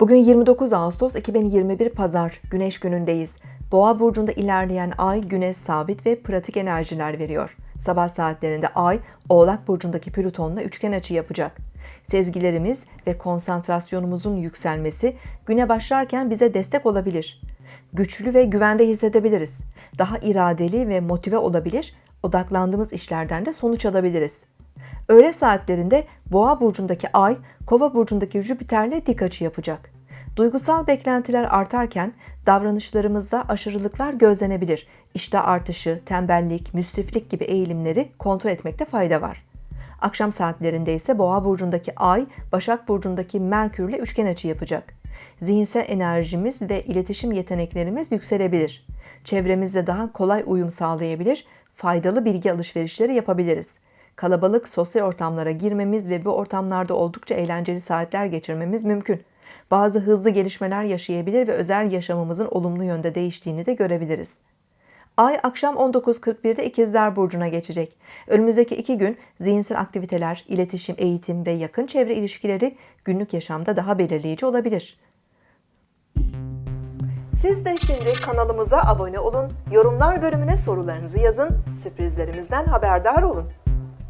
Bugün 29 Ağustos 2021 Pazar Güneş günündeyiz. Boğa burcunda ilerleyen ay güneş sabit ve pratik enerjiler veriyor. Sabah saatlerinde ay Oğlak burcundaki Plüton'la üçgen açı yapacak. Sezgilerimiz ve konsantrasyonumuzun yükselmesi güne başlarken bize destek olabilir. Güçlü ve güvende hissedebiliriz. Daha iradeli ve motive olabilir, odaklandığımız işlerden de sonuç alabiliriz. Öğle saatlerinde Boğa burcundaki Ay, Kova burcundaki Jüpiter'le dik açı yapacak. Duygusal beklentiler artarken davranışlarımızda aşırılıklar gözlenebilir. İşte artışı, tembellik, müsriflik gibi eğilimleri kontrol etmekte fayda var. Akşam saatlerinde ise Boğa burcundaki Ay, Başak burcundaki Merkürle üçgen açı yapacak. Zihinsel enerjimiz ve iletişim yeteneklerimiz yükselebilir. Çevremizde daha kolay uyum sağlayabilir, faydalı bilgi alışverişleri yapabiliriz kalabalık sosyal ortamlara girmemiz ve bu ortamlarda oldukça eğlenceli saatler geçirmemiz mümkün. Bazı hızlı gelişmeler yaşayabilir ve özel yaşamımızın olumlu yönde değiştiğini de görebiliriz. Ay akşam 19.41'de İkizler Burcu'na geçecek. Önümüzdeki iki gün zihinsel aktiviteler, iletişim, eğitim ve yakın çevre ilişkileri günlük yaşamda daha belirleyici olabilir. Siz de şimdi kanalımıza abone olun, yorumlar bölümüne sorularınızı yazın, sürprizlerimizden haberdar olun.